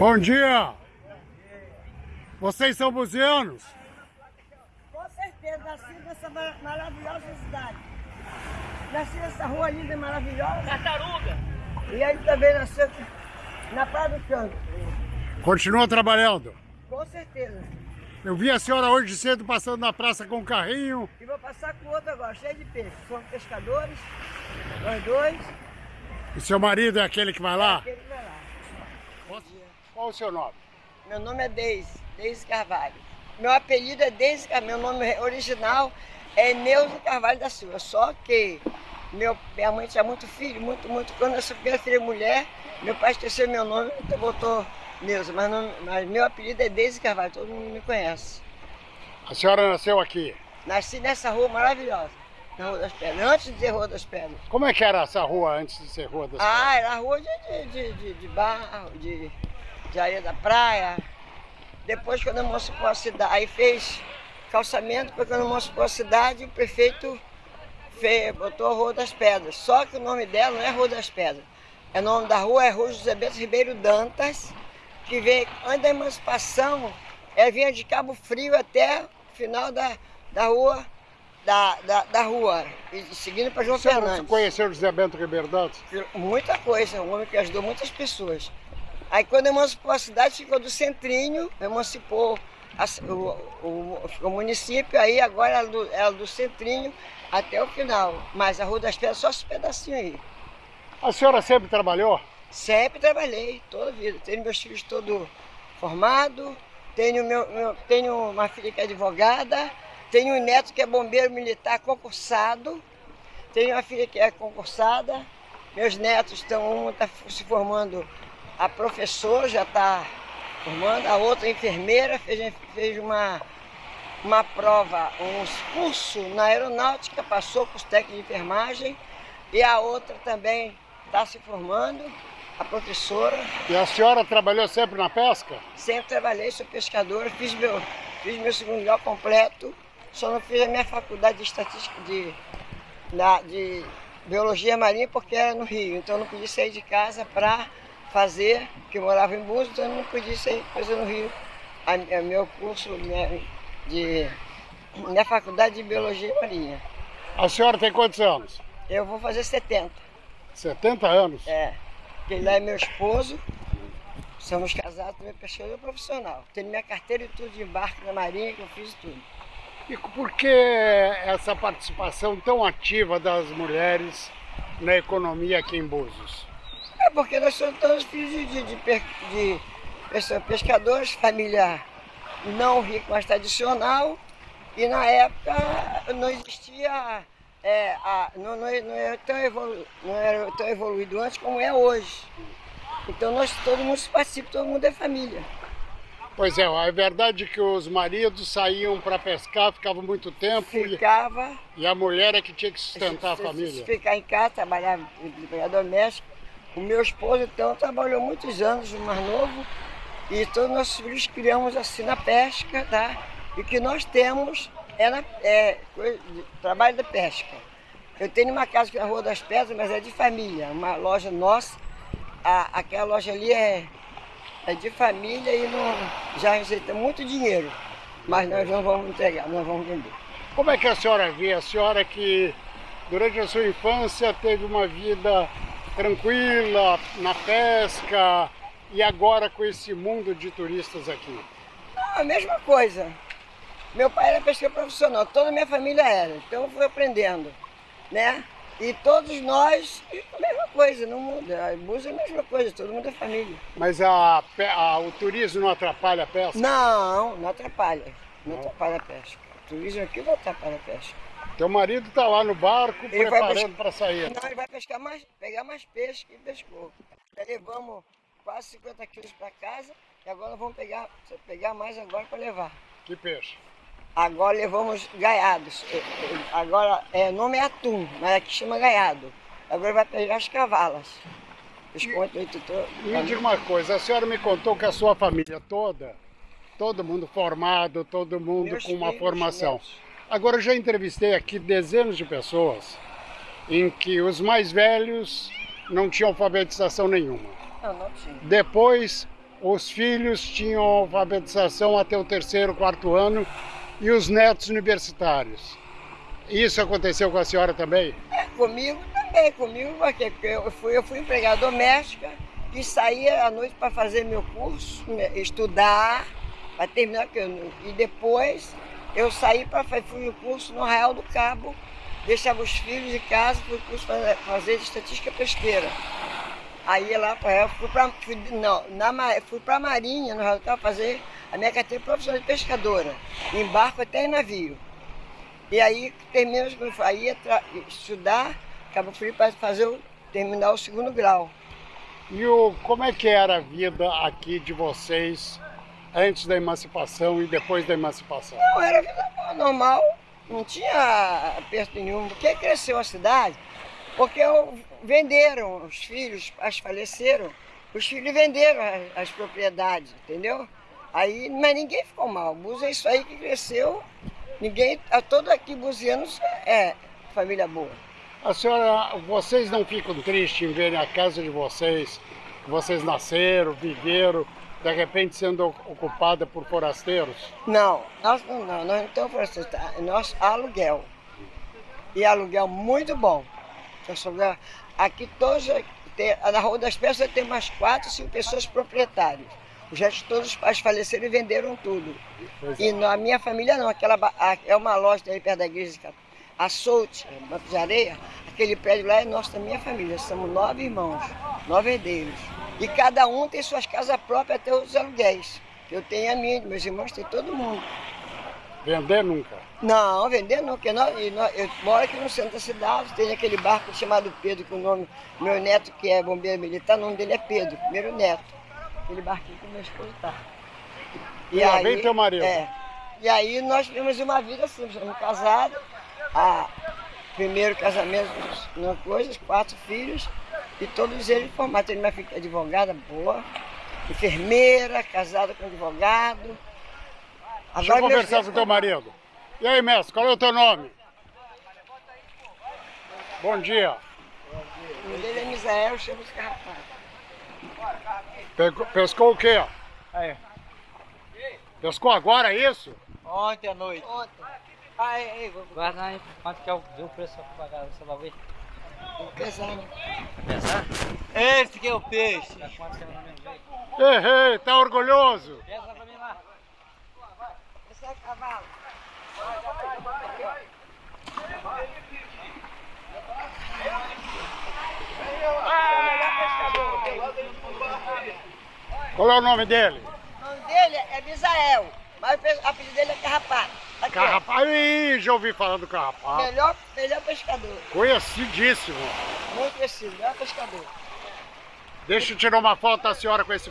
Bom dia! Vocês são buzianos? Com certeza, nasci nessa mar- maravilhosa cidade. Nasci nessa rua linda e maravilhosa. Tartaruga. E aí também nasceu aqui na Praia do Canto. Continua trabalhando? Com certeza. Eu vi a senhora hoje cedo passando na praça com um carrinho. E vou passar com outro agora, cheio de peixe. Somos pescadores, nós dois. E seu marido é aquele que vai lá? Aquele que vai lá. Qual o seu nome? Meu nome é Deise, Deise Carvalho. Meu apelido é Deise Carvalho, meu nome original é Neuza Carvalho da Silva. Só que meu, minha mãe tinha muito filho, muito, muito. Quando eu sou filha mulher, meu pai esqueceu meu nome, então botou Neuza. Mas, não- mas meu apelido é Deise Carvalho, todo mundo me conhece. A senhora nasceu aqui. Nasci nessa rua maravilhosa, na Rua das Pedras, antes de ser Rua das Pedras. Como é que era essa rua antes de ser Rua das Ah, era rua de, de, de, de, de barro, de, de areia da praia. Depois, quando emancipou a cidade, aí fez calçamento, depois quando emancipou a cidade, o prefeito fez, botou a Rua das Pedras. Só que o nome dela não é Rua das Pedras. O nome da rua é Rua José Bento Ribeiro Dantas, que veio, antes da emancipação, ela vinha de Cabo Frio até o final da, da rua, da, da, da rua, e seguindo para João senhora Fernandes. conheceu José Bento Ribeiro Dantas? Muita coisa, um homem que ajudou muitas pessoas. Aí quando emancipou a cidade, ficou do centrinho, emancipou a o, o- o município, aí agora ela do, ela do centrinho até o final. Mas a Rua das Pedras, só esse pedacinho aí. A senhora sempre trabalhou? Sempre trabalhei, toda a vida. Tenho meus filhos todos formados, tenho, meu, meu- tenho uma filha que é advogada, tenho um neto que é bombeiro militar concursado, tenho uma filha que é concursada, meus netos estão, uma está se formando a professora, já está formando, a outra enfermeira, fez, fez uma, uma prova, um curso na aeronáutica, passou com os técnicos de enfermagem, e a outra também está se formando, a professora. E a senhora trabalhou sempre na pesca? Sempre trabalhei, sou pescadora, fiz meu, fiz meu segundo grau completo, só não fiz a minha faculdade de estatística de, na- de biologia marinha porque era no Rio, então eu não podia sair de casa para fazer, porque eu morava em Búzios, então eu não podia sair fazer no Rio. A, a meu curso minha, de minha faculdade de biologia marinha. A senhora tem quantos anos? Eu vou fazer 70. 70 anos? É, ele lá é meu esposo, somos casados, também pescador profissional. Tenho minha carteira e tudo de embarque na marinha, que eu fiz tudo. E por que essa participação tão ativa das mulheres na economia aqui em Búzios? É porque nós somos todos filhos de, de, de, de pescadores, família não rica, mas tradicional. E na época não existia, é, a, não, não, não, era tão evolu, não era tão evoluído antes como é hoje. Então nós, todo mundo se participa, todo mundo é família. Pois é, a verdade é que os maridos saíam para pescar, ficavam muito tempo e, Ficava e a mulher é que tinha que sustentar a Se- família. Ficar em casa, trabalhar empregada doméstica. O meu esposo, então, trabalhou muitos anos, o mais novo, e todos nossos filhos criamos assim na pesca, tá? E que nós temos é, na, é trabalho da pesca. Eu tenho uma casa aqui na Rua das Pedras, mas é de família, uma loja nossa. A, aquela loja ali é, é de família e não, já receita muito dinheiro. Mas nós não vamos entregar, nós vamos vender. Como é que a senhora vê? A senhora que durante a sua infância teve uma vida tranquila na pesca e agora com esse mundo de turistas aqui. A mesma coisa. Meu pai era pescador profissional, toda a minha família era, então eu fui aprendendo, né? E todos nós, a mesma coisa, não muda. A Búzios é a mesma coisa, todo mundo é família. Mas a, a- o turismo não atrapalha a pesca? Não, não atrapalha. Não atrapalha a pesca. O turismo aqui não atrapalha a pesca. Teu marido está lá no barco Ele preparando para sair. Não, ele vai pescar mais, pegar mais peixe que pescou. Já levamos quase 50 quilos para casa e agora vamos pegar, pegar mais agora para levar. Que peixe? Agora levamos gaiados. Eh, eh, Agora, é, o nome é atum, mas aqui chama gaiado. Agora vai pegar as cavalas. Os contos tutor. Me diga uma coisa, a senhora me contou que a sua família toda, todo mundo formado, todo mundo Meus com uma filhos, formação. Agora eu já entrevistei aqui dezenas de pessoas em que os mais velhos não tinham alfabetização nenhuma. Não, não tinha. Depois os filhos tinham alfabetização até o terceiro, quarto ano e os netos universitários. Isso aconteceu com a senhora também? É, comigo também, comigo porque eu fui, eu fui empregada doméstica e saía à noite para fazer meu curso, né, estudar, para terminar. E depois eu saí para fui no curso no Arraial do Cabo, deixava os filhos de casa, fui curso fazer, fazer estatística pesqueira. Aí lá para fui para fui, não, na, fui para Marinha, no Arraial do Cabo, fazer a minha carteira profissional de pescadora, em barco até em navio. E aí terminei, aí estudar, acabou fui para fazer terminar o segundo grau. E o, como é que era a vida aqui de vocês antes da emancipação e depois da emancipação? Não, era vida normal, não tinha aperto nenhum. Porque cresceu a cidade? Porque venderam os filhos, os pais faleceram, os filhos venderam as, as propriedades, entendeu? Aí, mas ninguém ficou mal. Búzios é isso aí que cresceu. Ninguém, todo aqui buzianos é família boa. A senhora, vocês não ficam tristes em verem a casa de vocês, que vocês nasceram, viveram, de repente sendo ocupada por forasteiros? Não, nós não, nós não estamos forasteiros, tá? nós aluguel. E aluguel muito bom. Aqui todos, na Rua das Peças tem umas quatro, cinco pessoas proprietárias. Os restos todos os pais faleceram e venderam tudo. E é. na minha família não, aquela é uma loja aí perto da igreja a Solte, Banco de Areia, aquele prédio lá é nosso, da minha família. Somos nove irmãos, nove herdeiros. E cada um tem suas casas próprias, até os aluguéis. Eu tenho a minha, meus irmãos têm todo mundo. Vender nunca? Não, vender nunca. Eu, nós, eu moro aqui no centro da cidade, tem aquele barco chamado Pedro, com o nome, meu neto que é bombeiro militar, o nome dele é Pedro, primeiro neto. Aquele barquinho que meu esposo tá. E, e aí, vem teu marido. É. E aí nós temos uma vida assim, somos casados, a primeiro casamento, uma coisa, quatro filhos, e todos eles formados. Tem filha advogada boa, enfermeira, casada com advogado. Deixa eu conversar com o teu marido. E aí, mestre, qual é o teu nome? Bom dia. O nome dele é Misael, chama-se Carrapato. Pescou o quê? Aí. Pescou agora, é isso? Ontem à noite. Ontem. Aí, aí, guarda aí, quanto que é o, preço pra pagar essa bagulho? Pesar, né? Pesar? Esse que é o peixe. Tá quanto que é no mesmo jeito? Ei, ei, tá orgulhoso? Pesa pra mim lá. Esse é cavalo. Qual é o nome dele? O nome dele é Misael, mas o apelido dele é Carrapato. Carrapato, Ih, já ouvi falar do carrapato. Melhor, melhor pescador. Conhecidíssimo. Muito conhecido, melhor pescador. Deixa eu tirar uma foto da senhora com esse...